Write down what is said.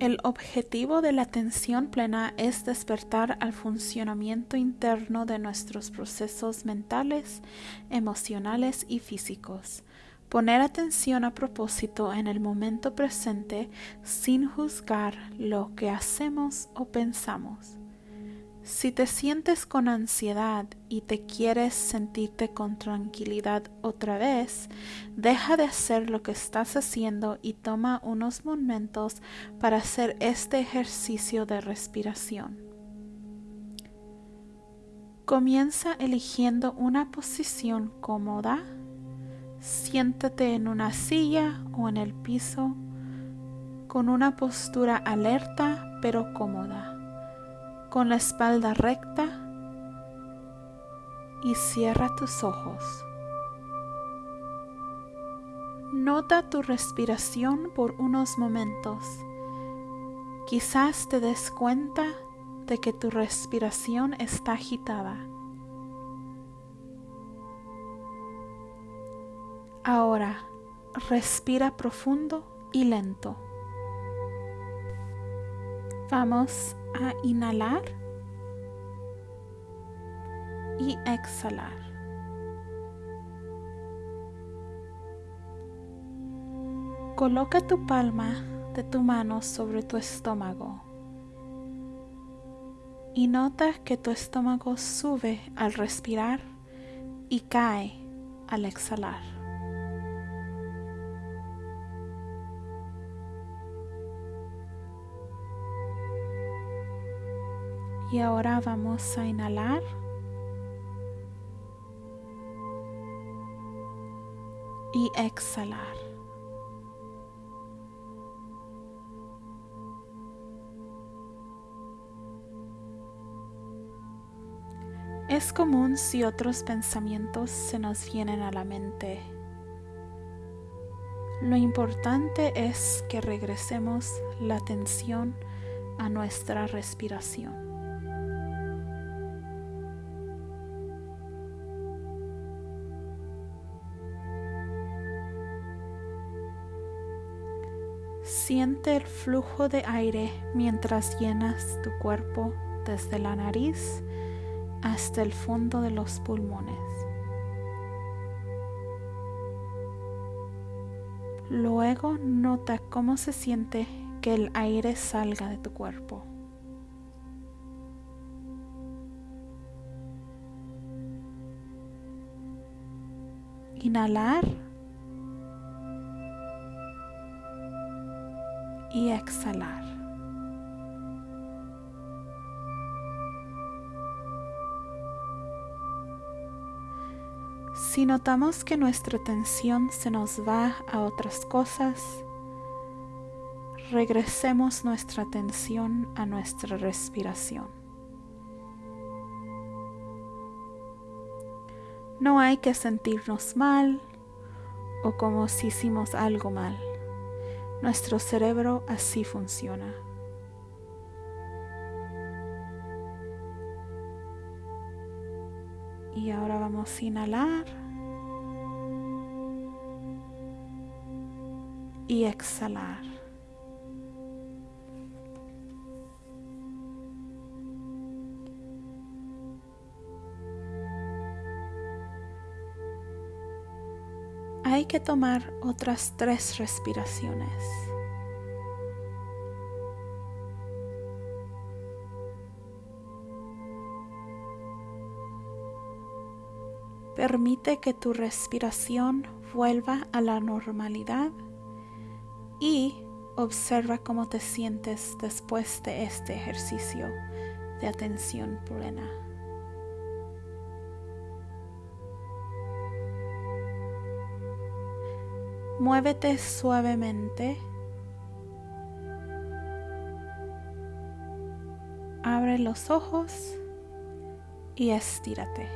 El objetivo de la atención plena es despertar al funcionamiento interno de nuestros procesos mentales, emocionales y físicos. Poner atención a propósito en el momento presente sin juzgar lo que hacemos o pensamos. Si te sientes con ansiedad y te quieres sentirte con tranquilidad otra vez, deja de hacer lo que estás haciendo y toma unos momentos para hacer este ejercicio de respiración. Comienza eligiendo una posición cómoda. Siéntate en una silla o en el piso con una postura alerta pero cómoda con la espalda recta y cierra tus ojos. Nota tu respiración por unos momentos. Quizás te des cuenta de que tu respiración está agitada. Ahora, respira profundo y lento. Vamos a inhalar y exhalar. Coloca tu palma de tu mano sobre tu estómago y nota que tu estómago sube al respirar y cae al exhalar. Y ahora vamos a inhalar. Y exhalar. Es común si otros pensamientos se nos vienen a la mente. Lo importante es que regresemos la atención a nuestra respiración. Siente el flujo de aire mientras llenas tu cuerpo desde la nariz hasta el fondo de los pulmones. Luego nota cómo se siente que el aire salga de tu cuerpo. Inhalar y exhalar. Si notamos que nuestra atención se nos va a otras cosas, regresemos nuestra atención a nuestra respiración. No hay que sentirnos mal o como si hicimos algo mal. Nuestro cerebro así funciona. Y ahora vamos a inhalar y exhalar. Hay que tomar otras tres respiraciones. Permite que tu respiración vuelva a la normalidad y observa cómo te sientes después de este ejercicio de atención plena. Muévete suavemente. Abre los ojos y estírate.